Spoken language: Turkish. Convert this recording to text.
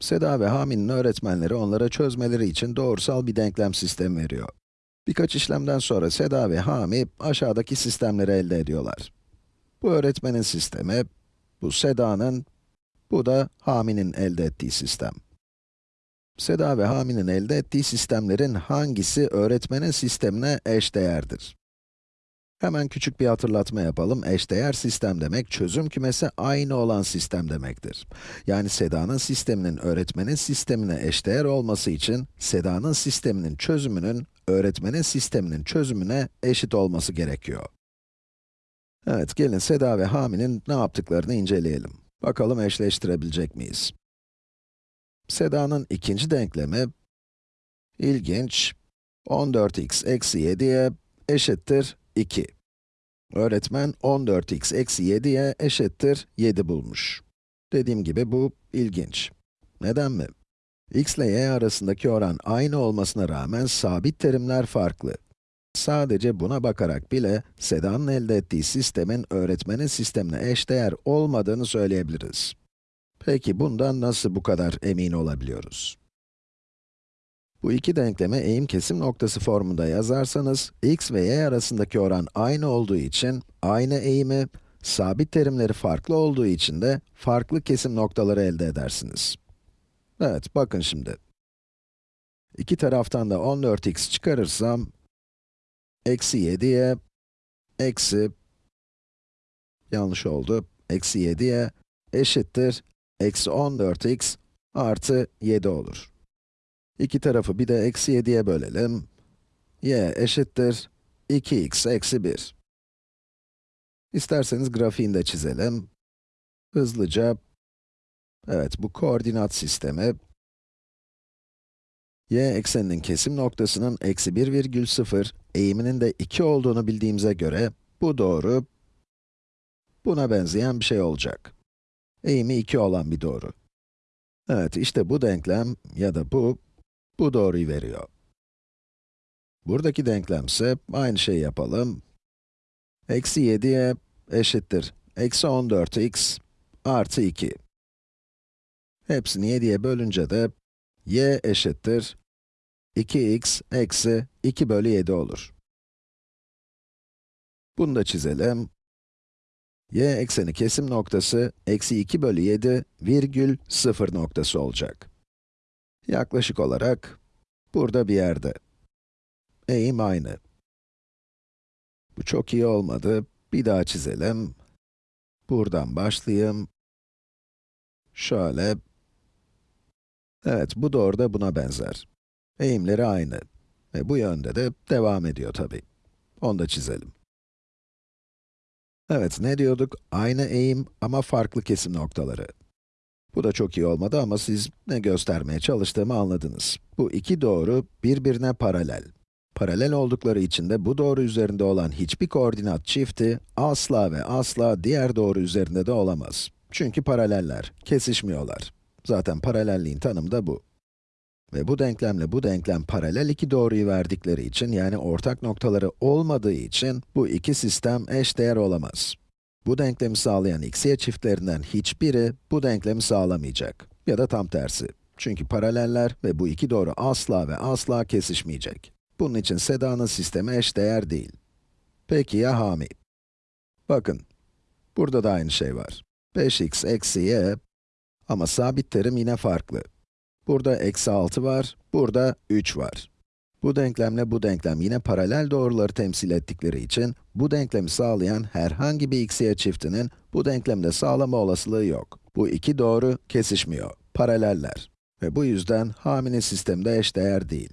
Seda ve Hami'nin öğretmenleri onlara çözmeleri için doğrusal bir denklem sistemi veriyor. Birkaç işlemden sonra Seda ve Hami aşağıdaki sistemleri elde ediyorlar. Bu öğretmenin sistemi, bu Seda'nın, bu da Hami'nin elde ettiği sistem. Seda ve Hami'nin elde ettiği sistemlerin hangisi öğretmenin sistemine eşdeğerdir? Hemen küçük bir hatırlatma yapalım. Eşdeğer sistem demek, çözüm kümesi aynı olan sistem demektir. Yani Seda'nın sisteminin öğretmenin sistemine eşdeğer olması için, Seda'nın sisteminin çözümünün, öğretmenin sisteminin çözümüne eşit olması gerekiyor. Evet, gelin Seda ve Hami'nin ne yaptıklarını inceleyelim. Bakalım eşleştirebilecek miyiz? Seda'nın ikinci denklemi, ilginç, 14x eksi 7'ye eşittir 2. Öğretmen 14x eksi 7'ye eşittir 7 bulmuş. Dediğim gibi bu ilginç. Neden mi? x ile y arasındaki oran aynı olmasına rağmen sabit terimler farklı. Sadece buna bakarak bile Seda'nın elde ettiği sistemin öğretmenin sistemine eşdeğer olmadığını söyleyebiliriz. Peki bundan nasıl bu kadar emin olabiliyoruz? Bu iki denklemi eğim kesim noktası formunda yazarsanız, x ve y arasındaki oran aynı olduğu için, aynı eğimi, sabit terimleri farklı olduğu için de farklı kesim noktaları elde edersiniz. Evet, bakın şimdi. İki taraftan da 14x çıkarırsam, eksi 7'ye, eksi, yanlış oldu, eksi 7'ye eşittir, eksi 14x artı 7 olur. İki tarafı bir de eksi 7'ye bölelim. y eşittir 2x eksi 1. İsterseniz grafiğini de çizelim. Hızlıca, evet bu koordinat sistemi, y ekseninin kesim noktasının eksi 1,0, eğiminin de 2 olduğunu bildiğimize göre, bu doğru, buna benzeyen bir şey olacak. Eğimi 2 olan bir doğru. Evet, işte bu denklem ya da bu, bu doğruyu veriyor. Buradaki denklemse aynı şeyi yapalım. Eksi 7'ye eşittir. Eksi 14x artı 2. Hepsini 7'ye bölünce de y eşittir 2x eksi 2 bölü 7 olur. Bunu da çizelim. y ekseni kesim noktası eksi 2 bölü 7 virgül 0 noktası olacak. Yaklaşık olarak burada bir yerde. Eğim aynı. Bu çok iyi olmadı. Bir daha çizelim. Buradan başlayayım. Şöyle. Evet, bu doğru da buna benzer. Eğimleri aynı. Ve bu yönde de devam ediyor tabii. Onu da çizelim. Evet, ne diyorduk? Aynı eğim ama farklı kesim noktaları. Bu da çok iyi olmadı ama siz ne göstermeye çalıştığımı anladınız. Bu iki doğru birbirine paralel. Paralel oldukları için de bu doğru üzerinde olan hiçbir koordinat çifti asla ve asla diğer doğru üzerinde de olamaz. Çünkü paraleller, kesişmiyorlar. Zaten paralelliğin tanımı da bu. Ve bu denklemle bu denklem paralel iki doğruyu verdikleri için, yani ortak noktaları olmadığı için, bu iki sistem eşdeğer olamaz. Bu denklemi sağlayan xy çiftlerinden hiçbiri bu denklemi sağlamayacak. Ya da tam tersi. Çünkü paraleller ve bu iki doğru asla ve asla kesişmeyecek. Bunun için Seda'nın sistemi eşdeğer değil. Peki ya Hami? Bakın, burada da aynı şey var. 5x eksi y ama sabit terim yine farklı. Burada eksi 6 var, burada 3 var. Bu denklemle bu denklem yine paralel doğruları temsil ettikleri için, bu denklemi sağlayan herhangi bir xy çiftinin bu denklemde sağlama olasılığı yok. Bu iki doğru kesişmiyor, paraleller. Ve bu yüzden Hami'nin sistemi de eşdeğer değil.